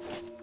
you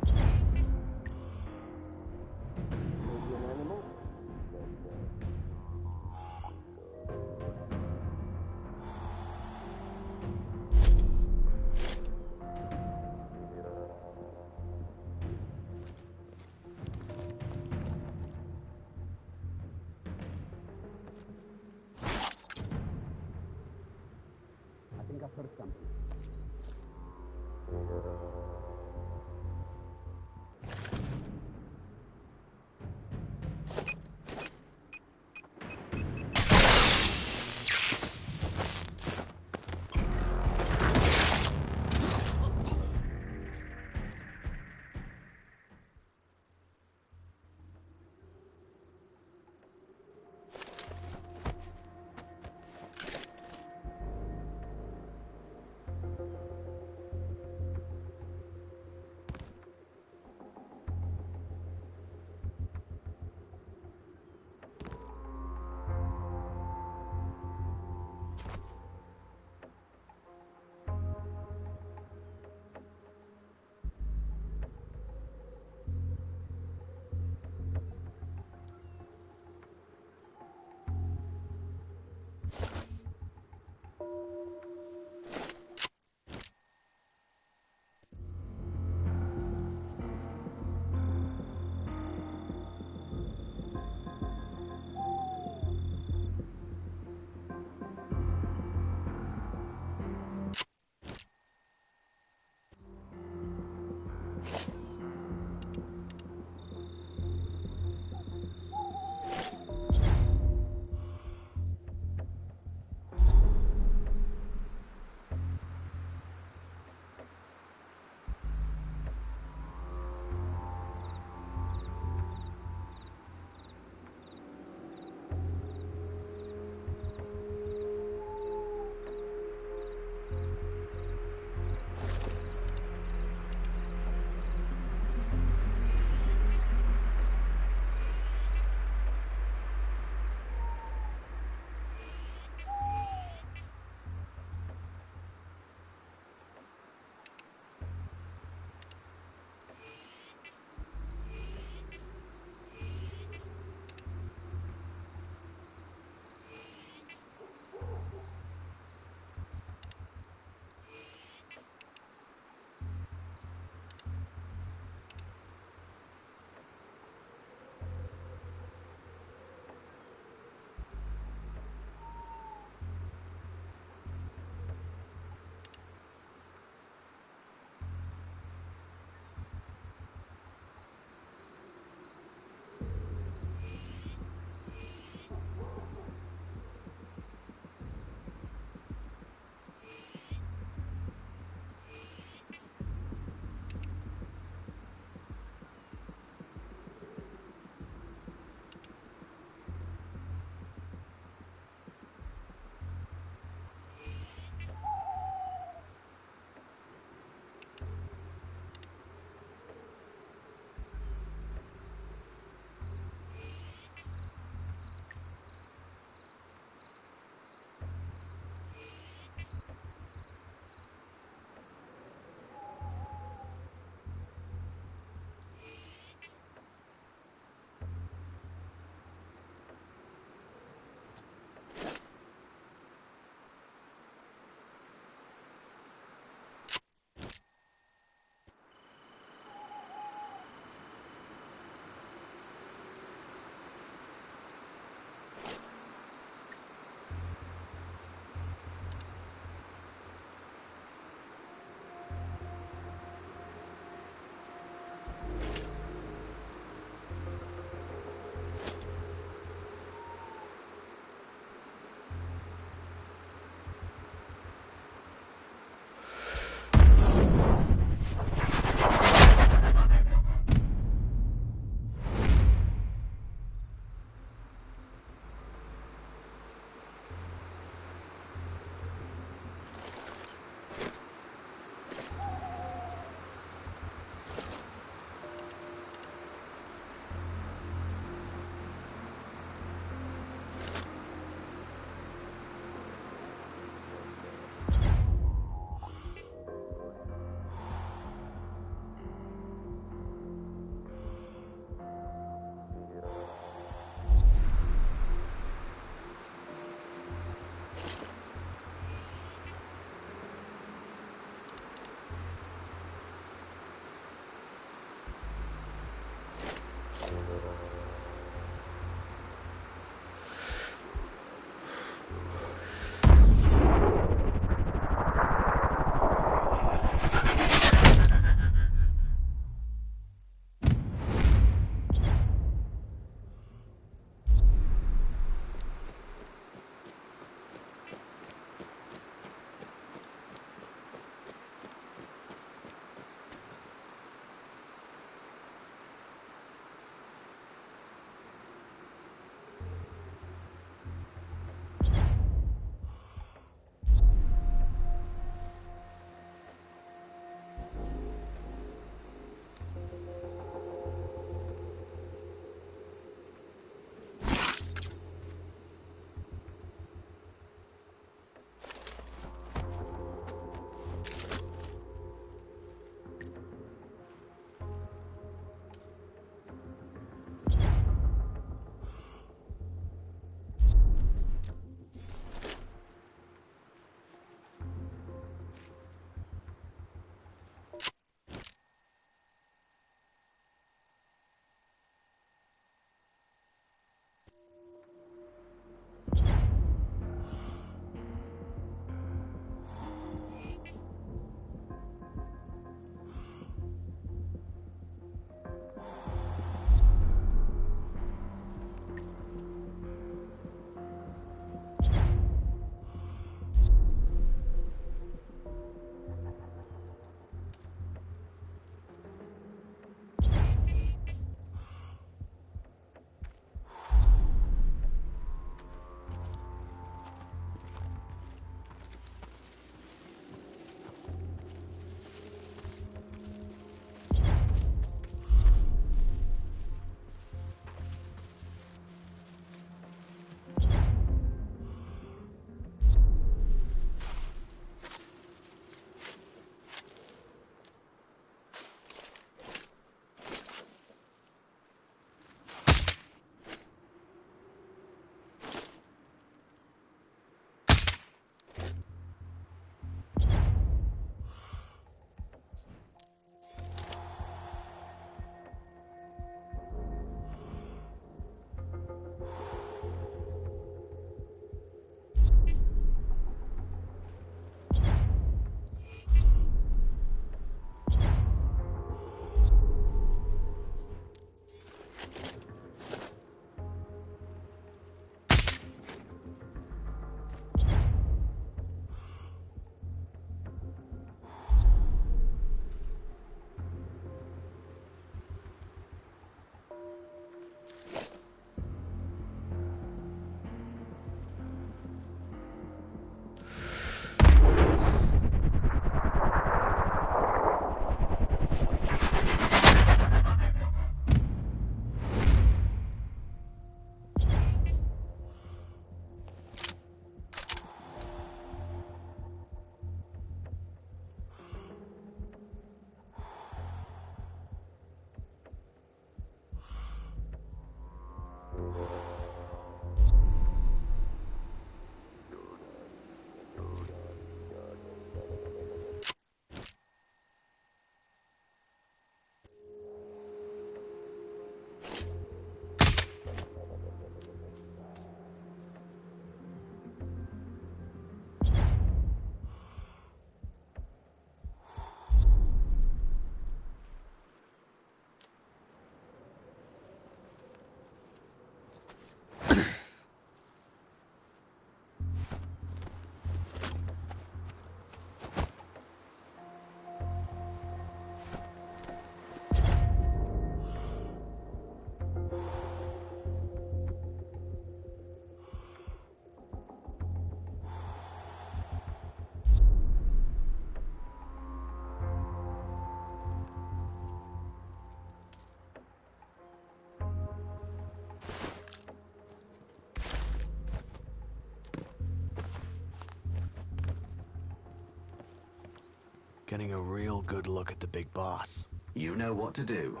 getting a real good look at the big boss. You know what to do.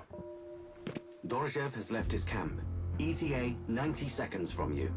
Dorozhev has left his camp. ETA 90 seconds from you.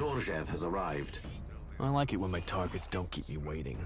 Dorozhev has arrived. I like it when my targets don't keep me waiting.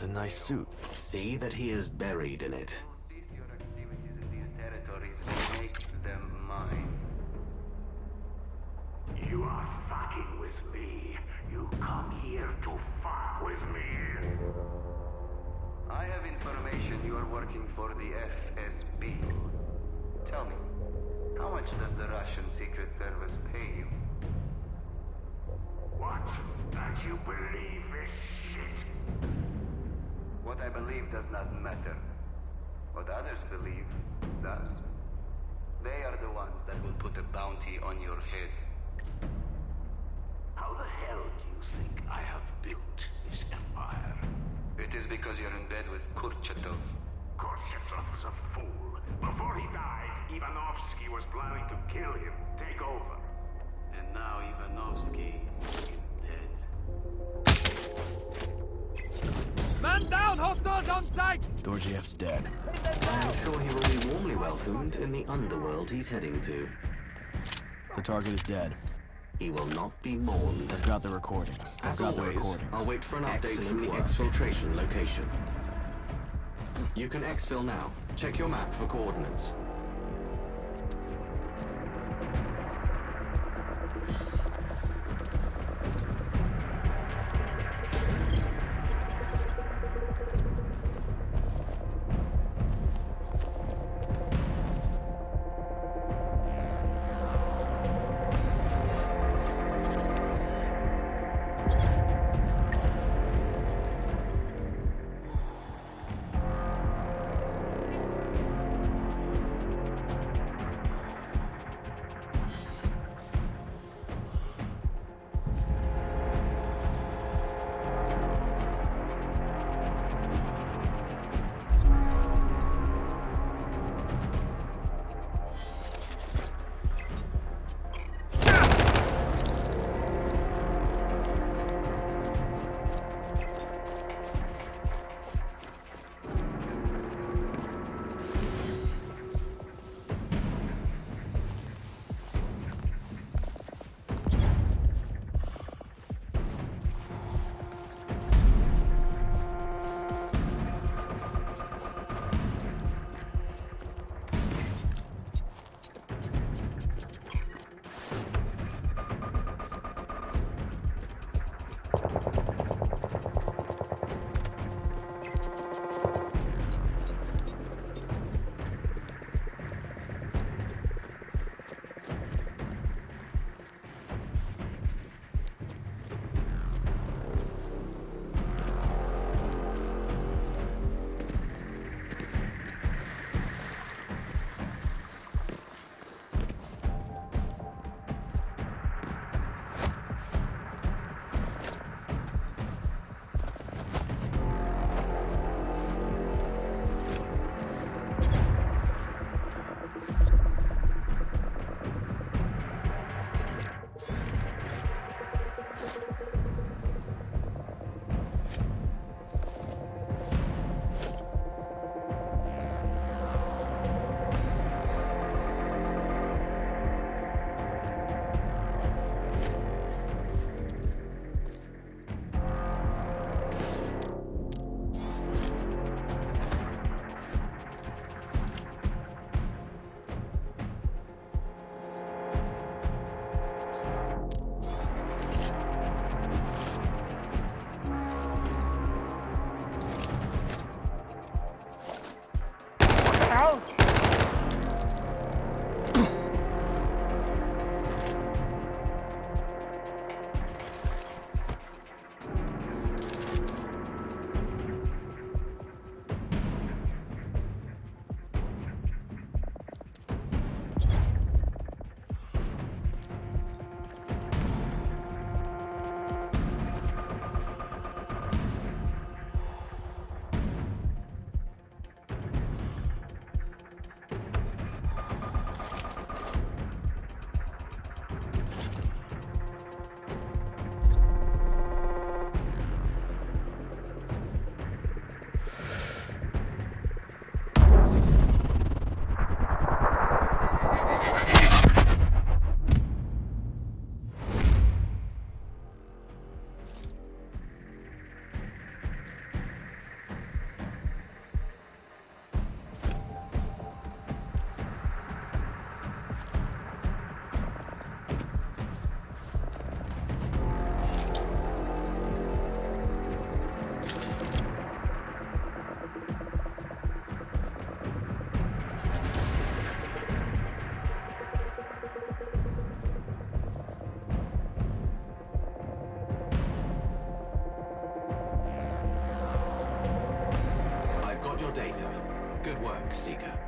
A nice suit. See that he is buried in it. Dorjiev's dead. I'm sure he will be warmly welcomed in the underworld he's heading to. The target is dead. He will not be mourned. I've got the recordings. I've As got the always, recordings. I'll wait for an update Excellent from the work. exfiltration location. You can exfil now. Check your map for coordinates. data. Good work, Seeker.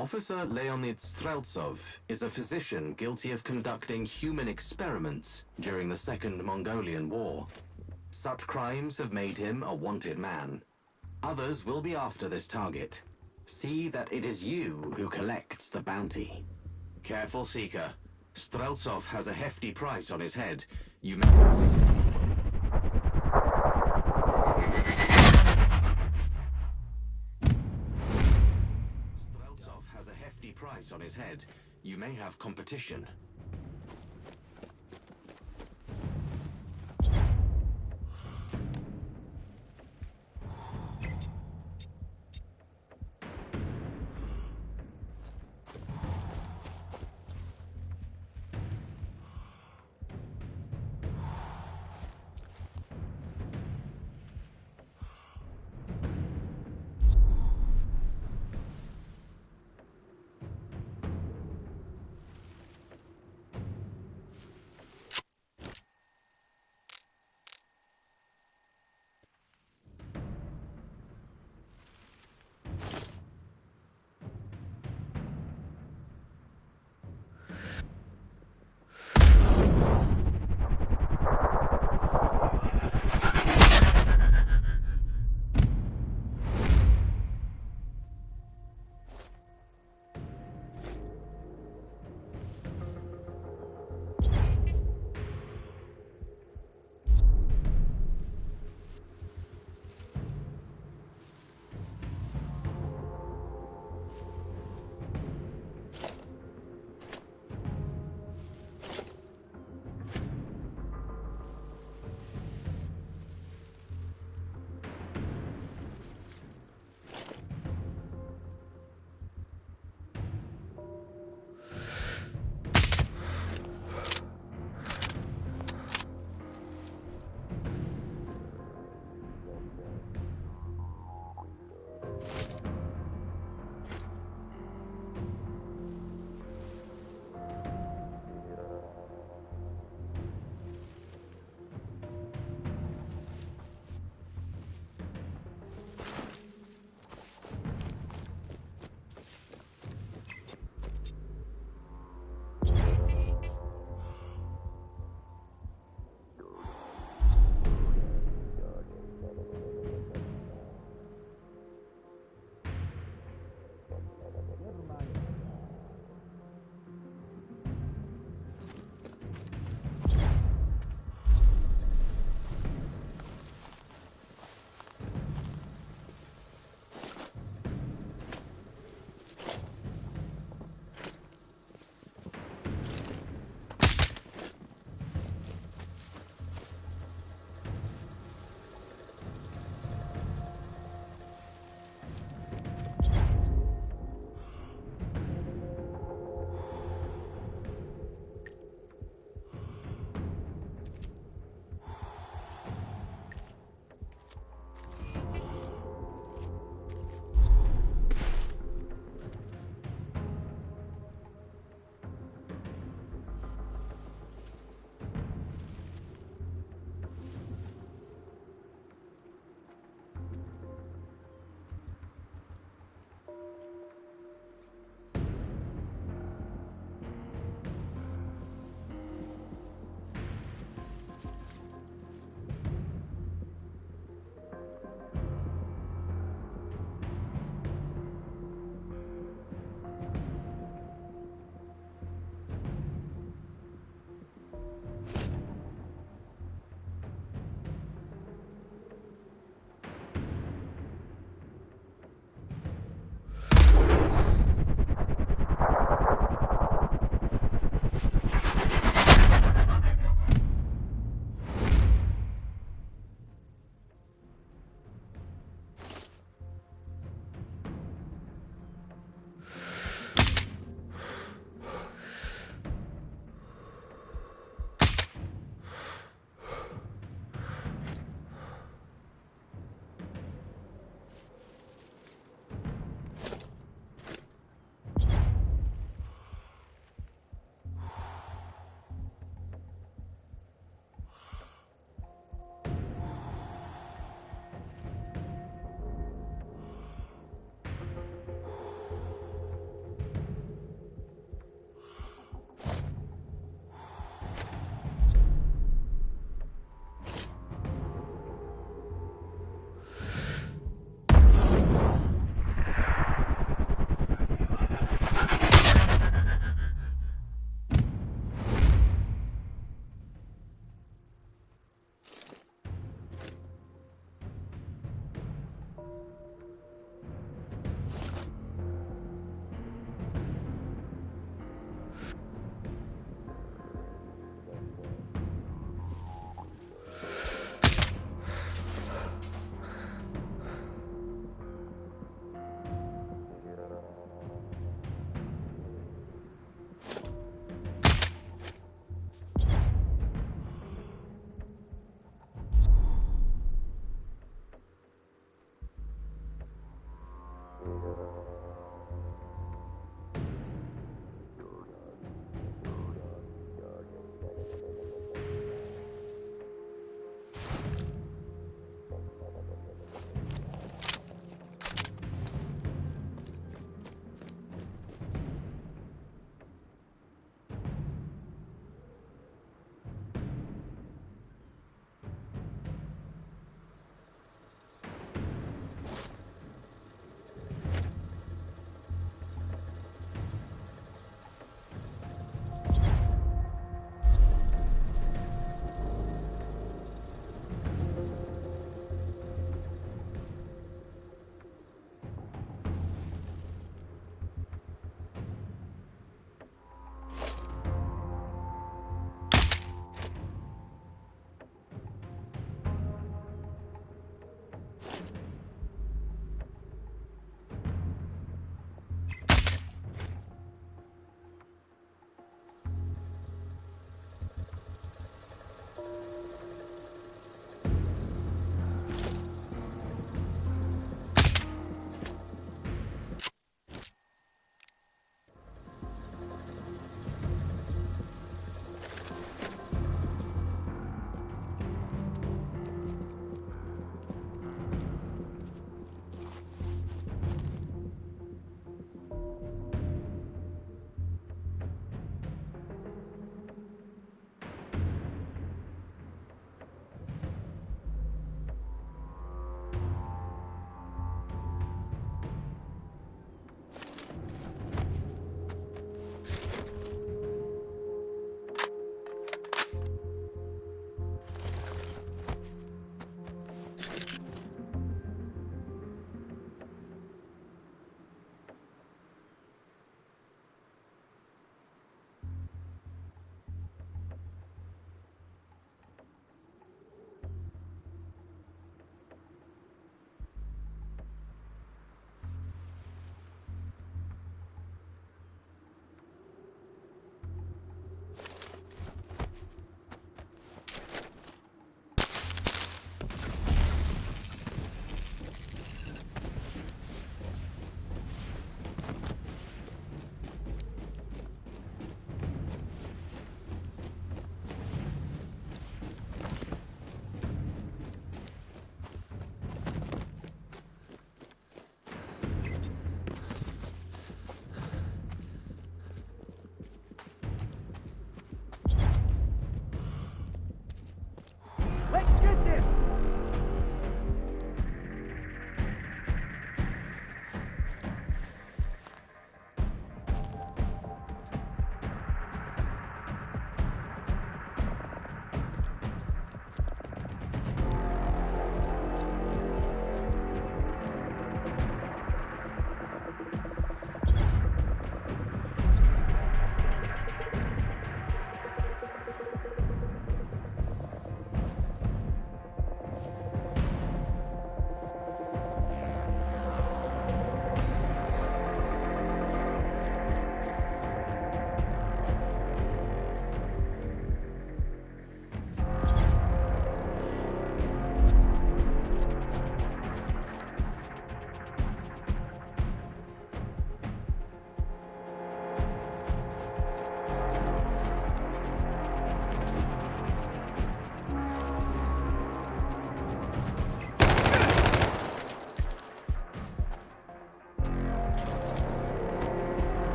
Officer Leonid Streltsov is a physician guilty of conducting human experiments during the Second Mongolian War. Such crimes have made him a wanted man. Others will be after this target. See that it is you who collects the bounty. Careful, Seeker. Streltsov has a hefty price on his head. You may... his head. You may have competition.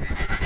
you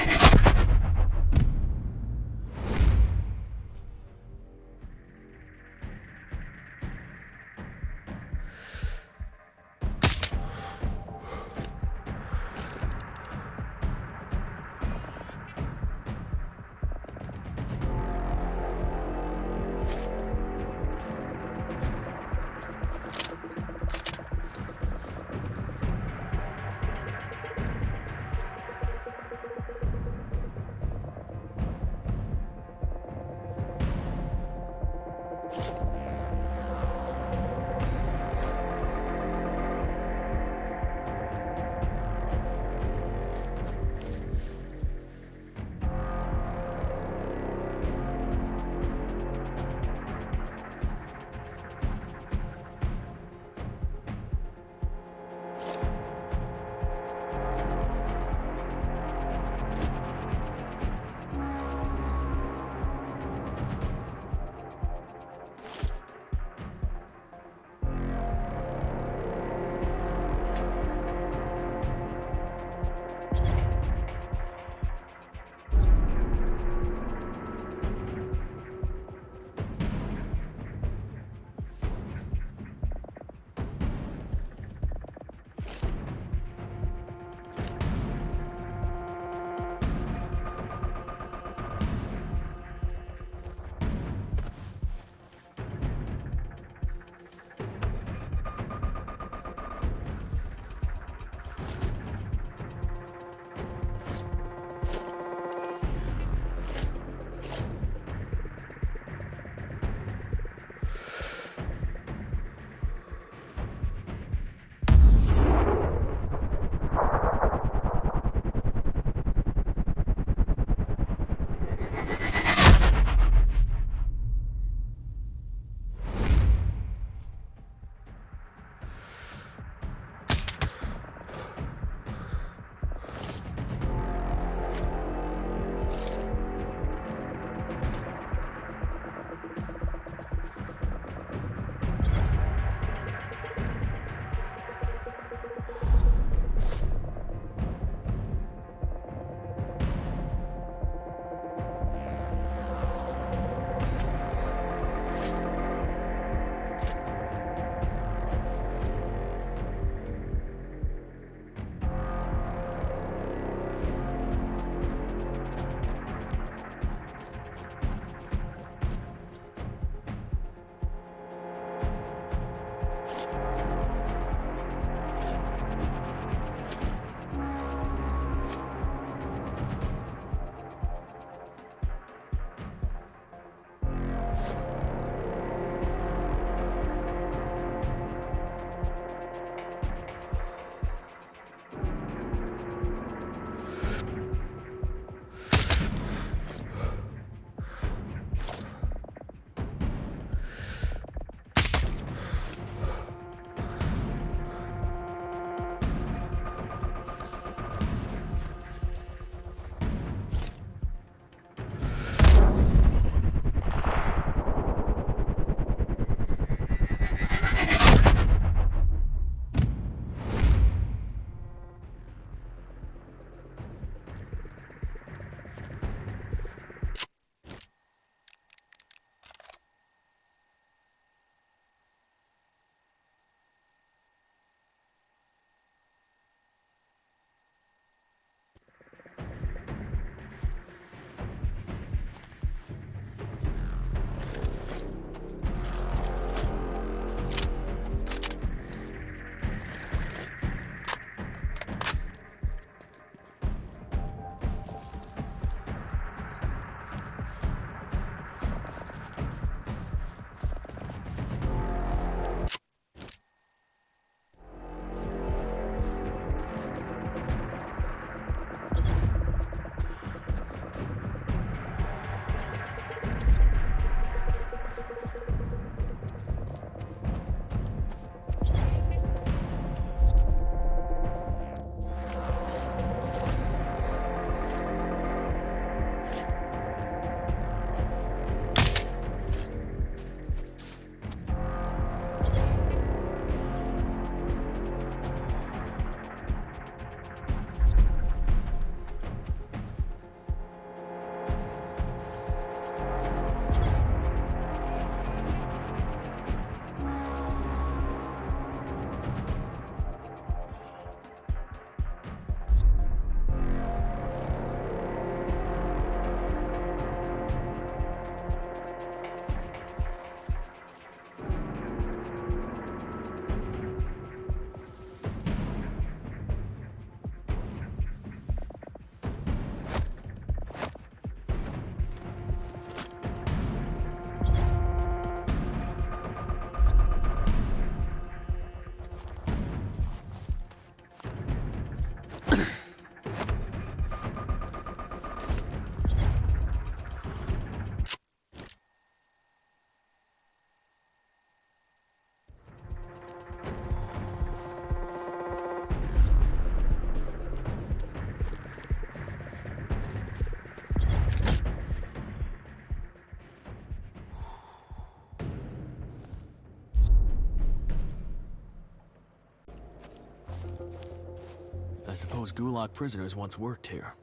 I suppose Gulag prisoners once worked here.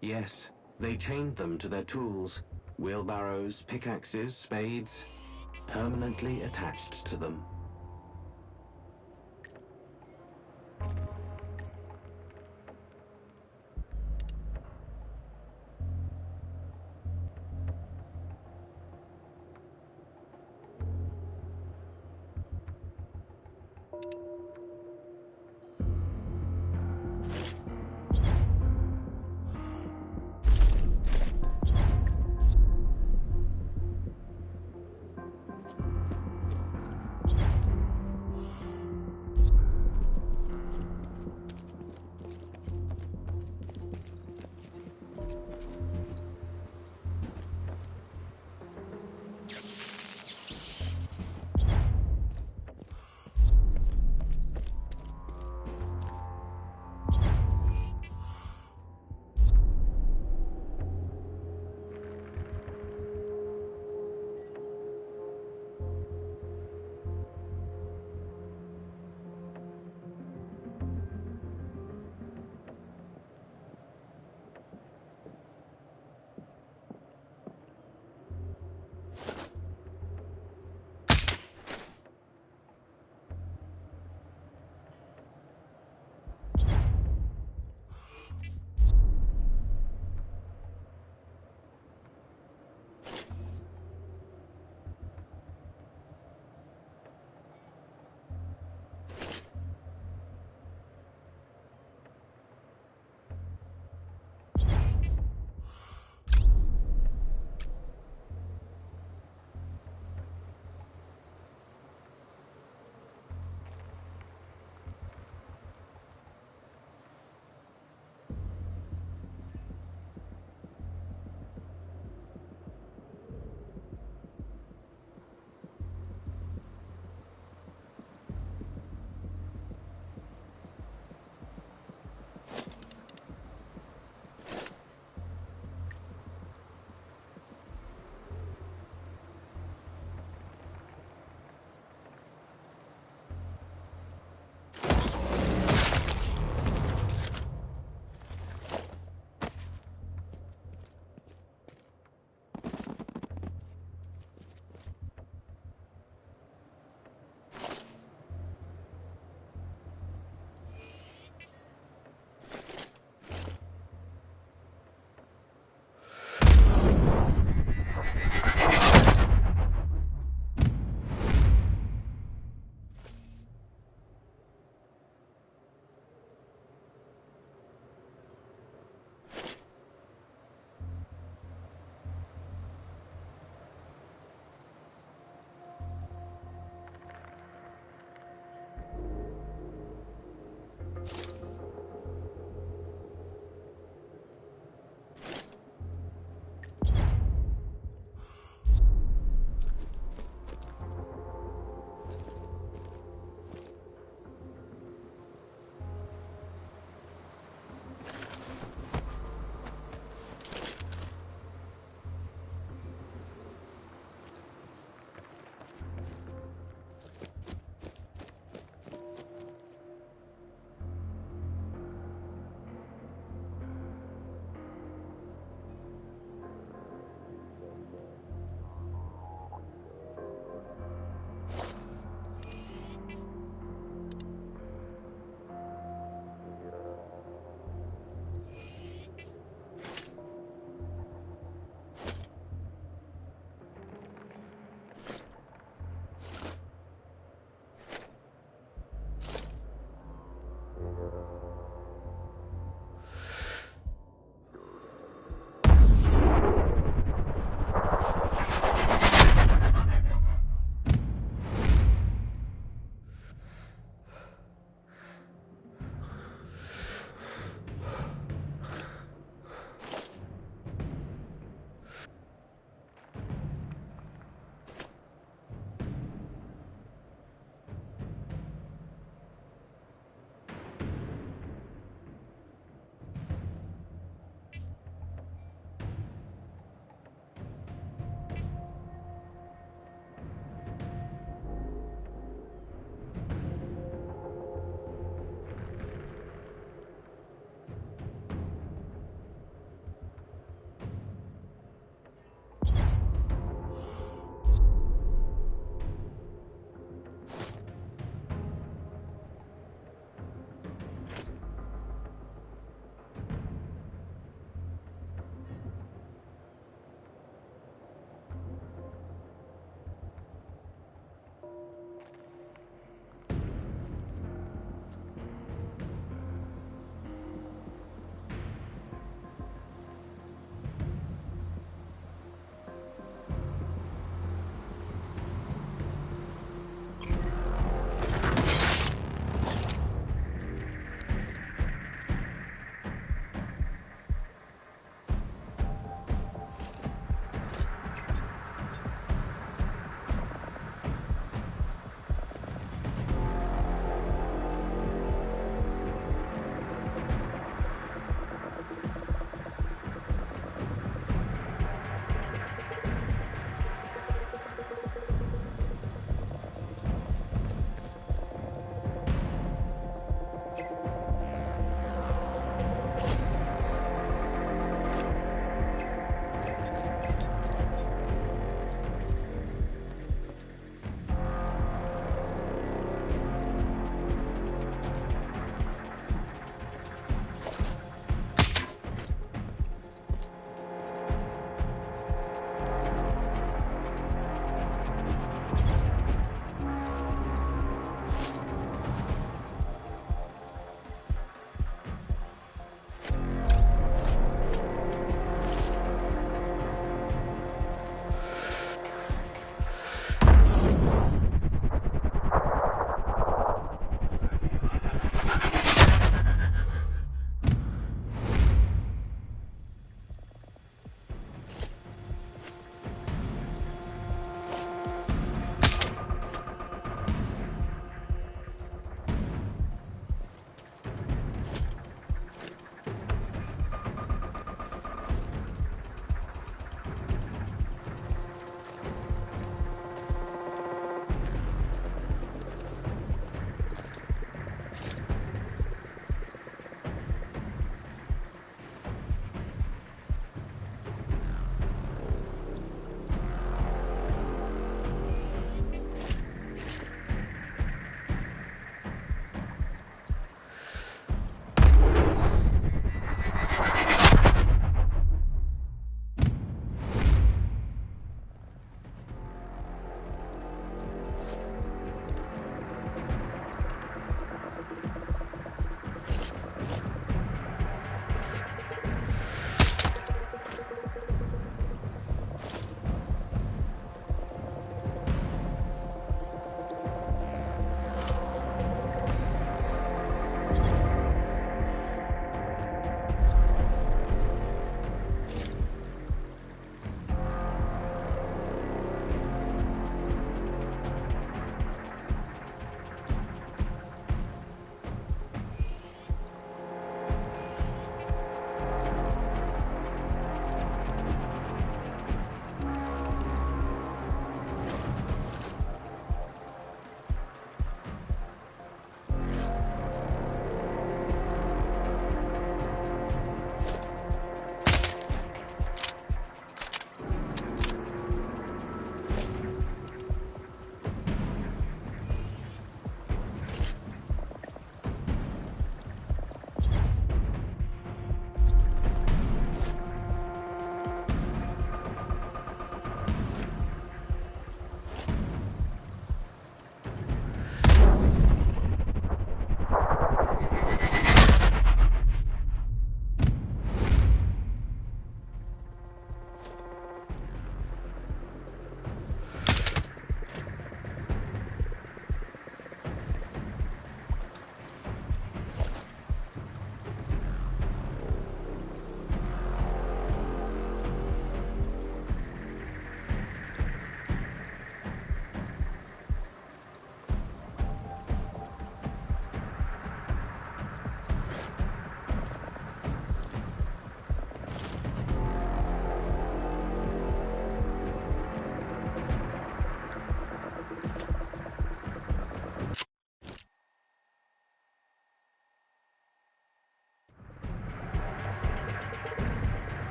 Yes, they chained them to their tools, wheelbarrows, pickaxes, spades, permanently attached to them.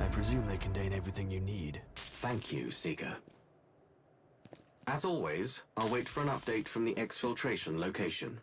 I presume they contain everything you need. Thank you, Seeker. As always, I'll wait for an update from the exfiltration location.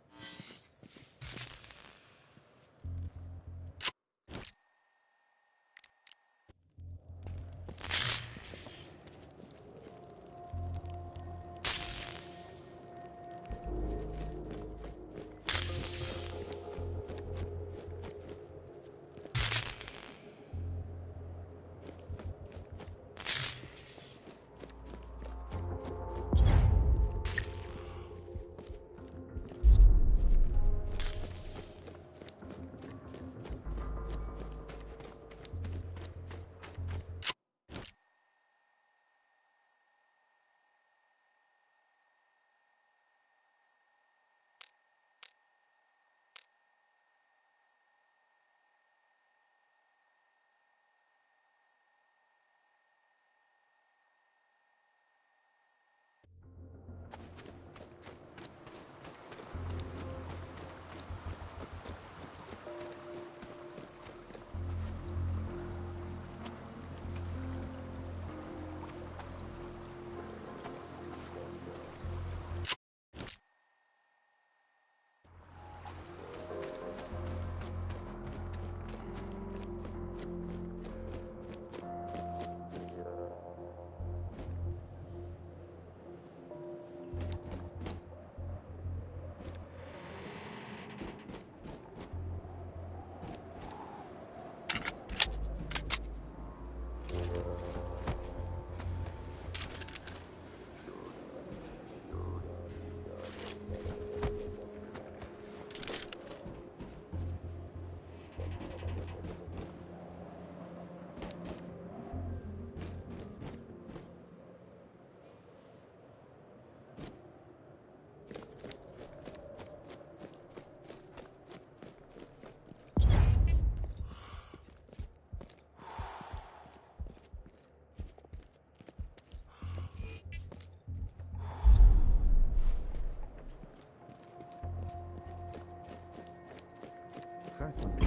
Franklin.